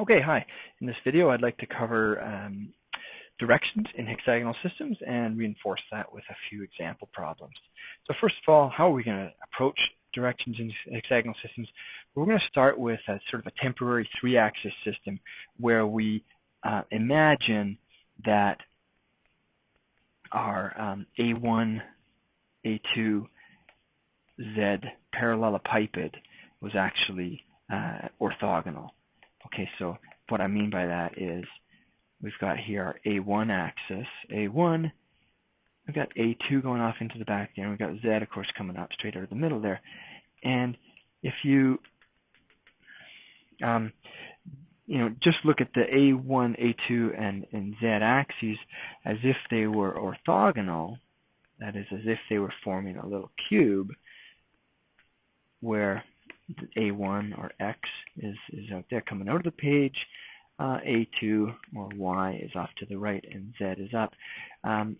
Okay, hi. In this video, I'd like to cover um, directions in hexagonal systems and reinforce that with a few example problems. So first of all, how are we going to approach directions in hexagonal systems? We're going to start with a sort of a temporary three-axis system where we uh, imagine that our um, A1, A2, Z parallelepiped was actually uh, orthogonal. Okay, so what I mean by that is we've got here our A1 axis, A1, we've got A2 going off into the back there, and we've got Z, of course, coming up straight out of the middle there. And if you, um, you know, just look at the A1, A2, and, and Z axes as if they were orthogonal, that is, as if they were forming a little cube, where A1 or X is, is out there coming out of the page, uh, A2 or Y is off to the right, and Z is up. Um,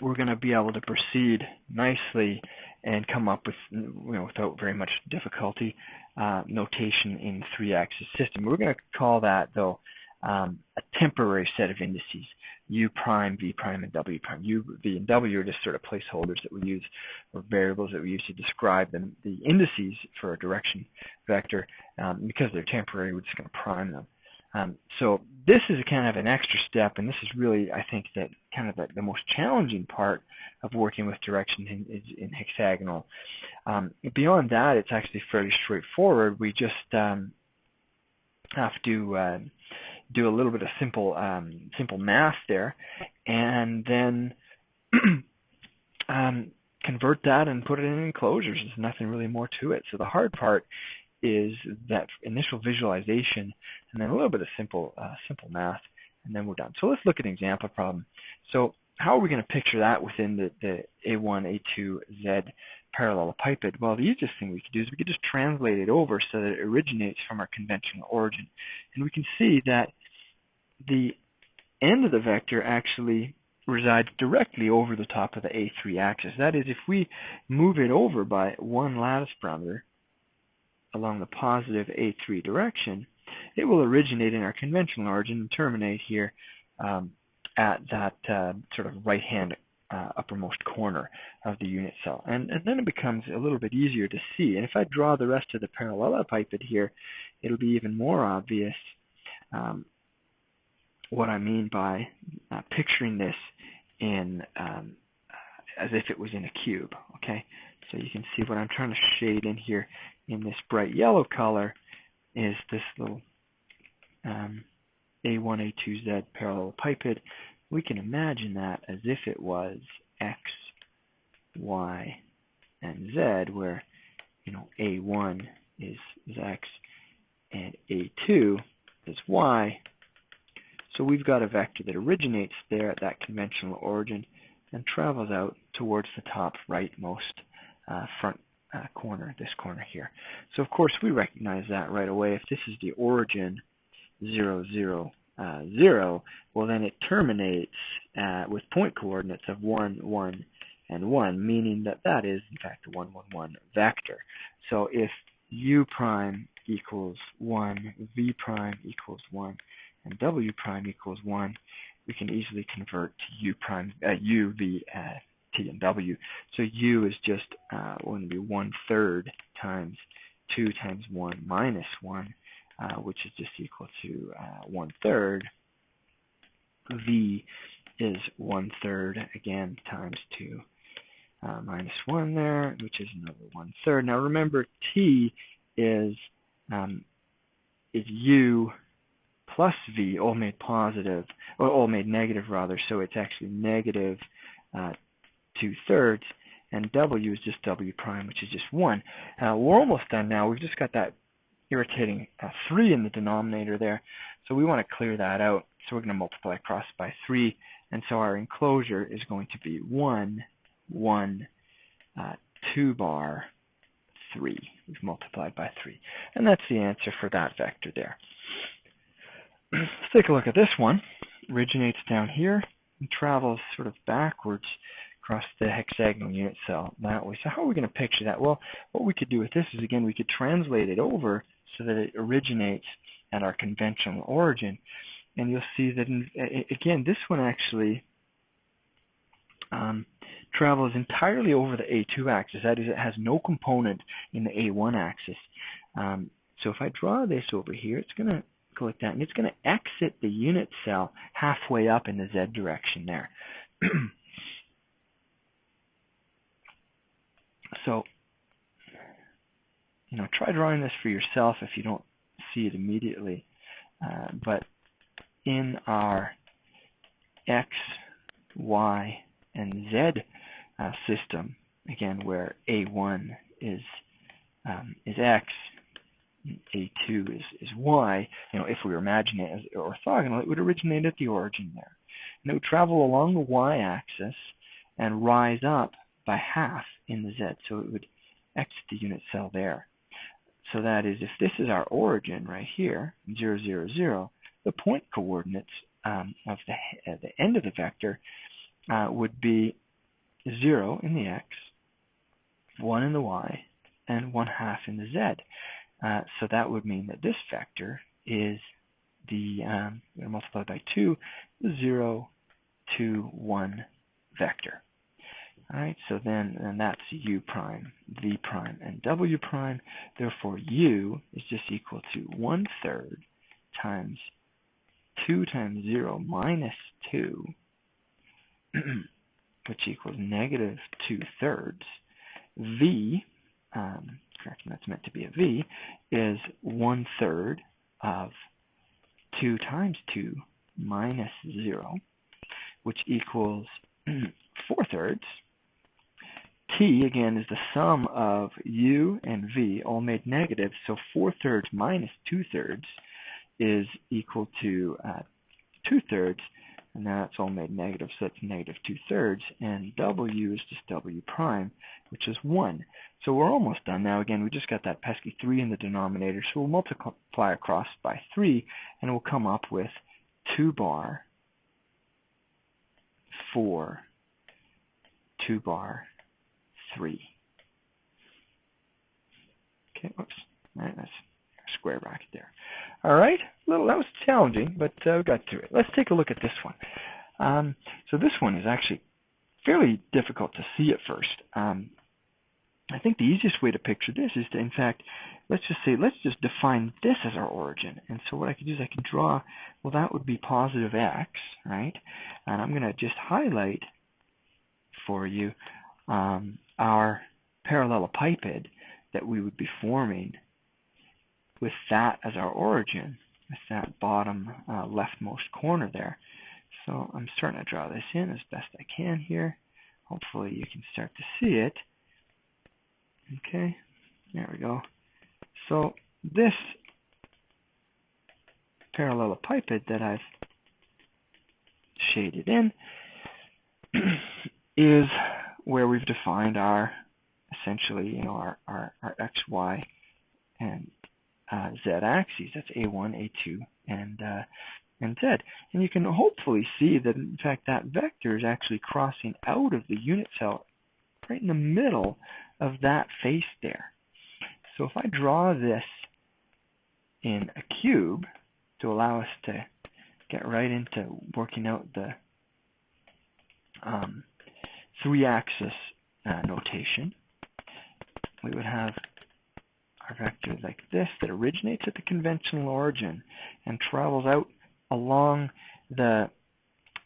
we're going to be able to proceed nicely and come up with, you know, without very much difficulty, uh, notation in three-axis system. We're going to call that, though, um, a temporary set of indices, u prime, v prime, and w prime. u, v, and w are just sort of placeholders that we use, or variables that we use to describe the, the indices for a direction vector. Um, because they're temporary, we're just going to prime them. Um, so this is kind of an extra step, and this is really, I think, that kind of the, the most challenging part of working with direction in, in hexagonal. Um, beyond that, it's actually fairly straightforward. We just um, have to uh, do a little bit of simple um, simple math there, and then um, convert that and put it in enclosures. There's nothing really more to it. So the hard part is that initial visualization, and then a little bit of simple uh, simple math, and then we're done. So let's look at an example problem. So how are we going to picture that within the, the A1, A2, Z parallelepiped? Well, the easiest thing we could do is we could just translate it over so that it originates from our conventional origin. And we can see that the end of the vector actually resides directly over the top of the A3 axis. That is, if we move it over by one lattice parameter along the positive A3 direction, it will originate in our conventional origin and terminate here um, at that uh, sort of right-hand uh, uppermost corner of the unit cell. And, and then it becomes a little bit easier to see. And if I draw the rest of the parallelepiped here, it'll be even more obvious um, what I mean by uh, picturing this in um, as if it was in a cube. Okay, so you can see what I'm trying to shade in here in this bright yellow color is this little um, A1, A2Z parallel parallelepiped. We can imagine that as if it was X, Y, and Z, where you know A1 is, is X and A2 is Y, so we've got a vector that originates there at that conventional origin and travels out towards the top rightmost uh, front uh, corner, this corner here. So of course we recognize that right away. If this is the origin 0, 0, uh, 0, well then it terminates uh, with point coordinates of 1, 1, and 1, meaning that that is in fact a 1, 1, 1 vector. So if u prime equals 1, v prime equals 1, and w prime equals 1, we can easily convert to u prime, uh, u, v, uh, t, and w. So u is just uh, going to be 1 third times 2 times 1 minus 1, uh, which is just equal to uh, 1 third. v is 1 third, again, times 2 uh, minus 1 there, which is another 1 third. Now remember, t is um, is u plus v all made positive, or all made negative rather, so it's actually negative uh, two-thirds, and w is just w prime, which is just 1. Uh, we're almost done now. We've just got that irritating uh, 3 in the denominator there, so we want to clear that out. So we're going to multiply across by 3, and so our enclosure is going to be 1, 1, uh, 2 bar, 3. We've multiplied by 3. And that's the answer for that vector there. Let's take a look at this one. Originates down here and travels sort of backwards across the hexagonal unit cell that way. So how are we going to picture that? Well, what we could do with this is, again, we could translate it over so that it originates at our conventional origin. And you'll see that, in, again, this one actually um, travels entirely over the A2 axis. That is, it has no component in the A1 axis. Um, so if I draw this over here, it's going to like that, and it's going to exit the unit cell halfway up in the Z direction there. so, you know, try drawing this for yourself if you don't see it immediately. Uh, but in our X, Y, and Z uh, system, again, where A1 is um, is X, A2 is, is Y, you know, if we were imagining it as orthogonal, it would originate at the origin there. And it would travel along the Y-axis and rise up by half in the Z, so it would exit the unit cell there. So that is, if this is our origin right here, 0, 0, 0, the point coordinates um, of the, uh, the end of the vector uh, would be 0 in the x, 1 in the y, and 1 half in the z. Uh, so that would mean that this vector is the, um, multiplied by 2, 0, 2, 1 vector. All right, so then and that's u prime, v prime, and w prime. Therefore, u is just equal to 1 third times 2 times 0 minus 2 which equals negative 2 thirds. V, um, correction, that's meant to be a V, is 1 third of 2 times 2 minus 0, which equals 4 thirds. T, again, is the sum of U and V, all made negative, so 4 thirds minus 2 thirds is equal to uh, 2 thirds, and it's all made negative, so that's negative 2 thirds, and W is just W prime, which is 1. So we're almost done now. Again, we just got that pesky 3 in the denominator, so we'll multiply across by 3, and we'll come up with 2 bar 4, 2 bar 3. Okay, whoops. That's square bracket there. All right, little that was challenging, but uh, we got through it. Let's take a look at this one. Um, so this one is actually fairly difficult to see at first. Um, I think the easiest way to picture this is to, in fact, let's just say, let's just define this as our origin. And so what I could do is I could draw, well, that would be positive x, right? And I'm going to just highlight for you um, our parallelepiped that we would be forming with that as our origin, with that bottom uh, leftmost corner there. So I'm starting to draw this in as best I can here. Hopefully you can start to see it. Okay, there we go. So this parallelepiped that I've shaded in is where we've defined our essentially you know our, our, our x, y, and uh, z-axes. That's A1, A2, and uh, and z. And you can hopefully see that, in fact, that vector is actually crossing out of the unit cell right in the middle of that face there. So if I draw this in a cube to allow us to get right into working out the um, three-axis uh, notation, we would have vector like this that originates at the conventional origin and travels out along the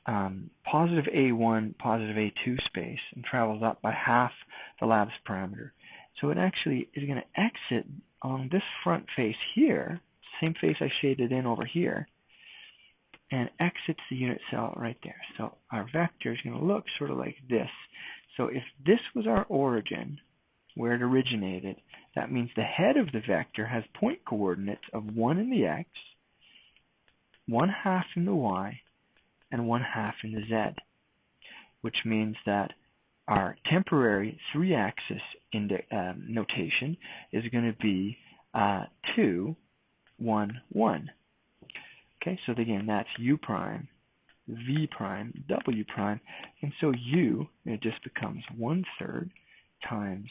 um, positive A1, positive A2 space and travels up by half the lattice parameter. So it actually is going to exit on this front face here, same face I shaded in over here, and exits the unit cell right there. So our vector is going to look sort of like this. So if this was our origin, where it originated, that means the head of the vector has point coordinates of 1 in the x, 1 half in the y, and 1 half in the z, which means that our temporary three-axis um, notation is going to be uh, 2, 1, 1. Okay, so again, that's u prime, v prime, w prime, and so u, it just becomes 1 third times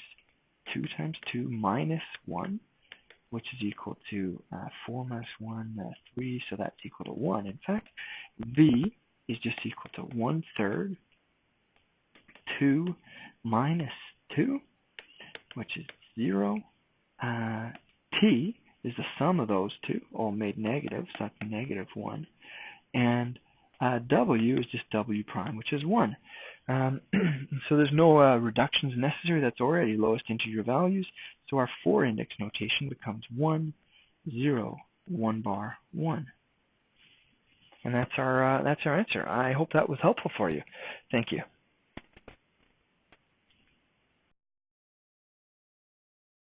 2 times 2 minus 1 which is equal to uh, 4 minus 1, uh, 3, so that's equal to 1. In fact, V is just equal to 1 third 2 minus 2, which is 0. Uh, T is the sum of those two, all made negative, so that's negative 1. And uh, W is just W prime, which is 1. Um, so there's no uh, reductions necessary. That's already lowest integer values. So our 4 index notation becomes 1, 0, 1 bar, 1. And that's our, uh, that's our answer. I hope that was helpful for you. Thank you.